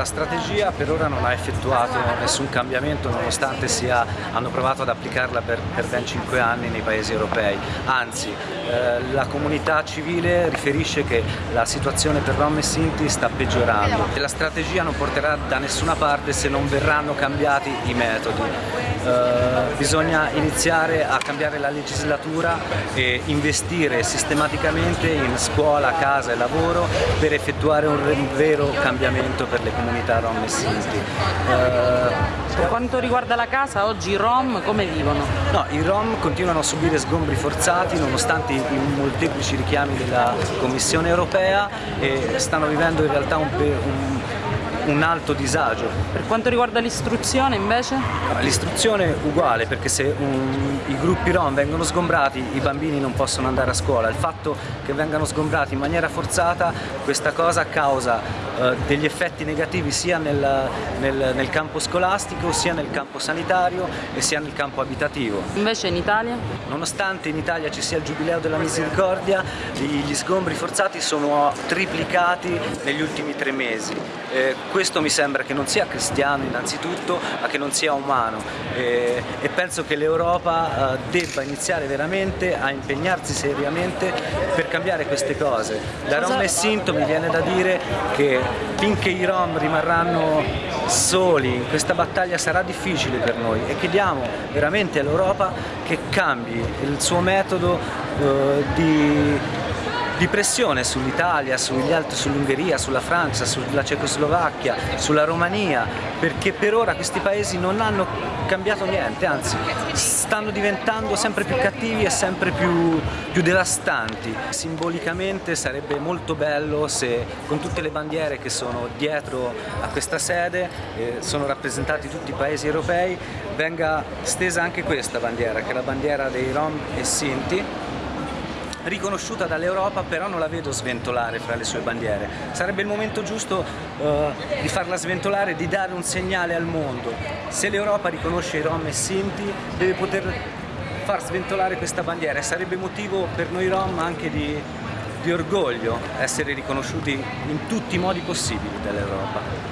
la strategia per ora non ha effettuato nessun cambiamento nonostante sia, hanno provato ad applicarla per, per, ben 5 anni nei paesi europei, anzi eh, la comunità civile riferisce che la situazione per Rom e Sinti sta peggiorando e la strategia non porterà da nessuna parte se non verranno cambiati i metodi. Eh, bisogna iniziare a cambiare la legislatura e investire sistematicamente in scuola, casa e lavoro per effettuare un vero cambiamento per le comunità rom e sinti. Eh, per quanto riguarda la casa, oggi i rom come vivono? No, i rom continuano a subire sgombri forzati nonostante i molteplici richiami della Commissione europea e stanno vivendo in realtà un, un un alto disagio. Per quanto riguarda l'istruzione invece? L'istruzione è uguale perché se un, i gruppi rom vengono sgombrati i bambini non possono andare a scuola, il fatto che vengano sgombrati in maniera forzata questa cosa causa eh, degli effetti negativi sia nel, nel, nel campo scolastico sia nel campo sanitario e sia nel campo abitativo. Invece in Italia? Nonostante in Italia ci sia il Giubileo della Misericordia, gli sgombri forzati sono triplicati negli ultimi tre mesi. Eh, questo mi sembra che non sia cristiano innanzitutto, ma che non sia umano eh, e penso che l'Europa eh, debba iniziare veramente a impegnarsi seriamente per cambiare queste cose. Da Rom e Sinto mi viene da dire che finché i Rom rimarranno soli questa battaglia sarà difficile per noi e chiediamo veramente all'Europa che cambi il suo metodo eh, di di pressione sull'Italia, sull'Ungheria, sulla Francia, sulla Cecoslovacchia, sulla Romania, perché per ora questi paesi non hanno cambiato niente, anzi stanno diventando sempre più cattivi e sempre più, più devastanti. Simbolicamente sarebbe molto bello se con tutte le bandiere che sono dietro a questa sede, eh, sono rappresentati tutti i paesi europei, venga stesa anche questa bandiera, che è la bandiera dei Rom e Sinti, riconosciuta dall'Europa però non la vedo sventolare fra le sue bandiere. Sarebbe il momento giusto uh, di farla sventolare, di dare un segnale al mondo. Se l'Europa riconosce i Rom e Sinti deve poter far sventolare questa bandiera sarebbe motivo per noi Rom anche di, di orgoglio essere riconosciuti in tutti i modi possibili dall'Europa.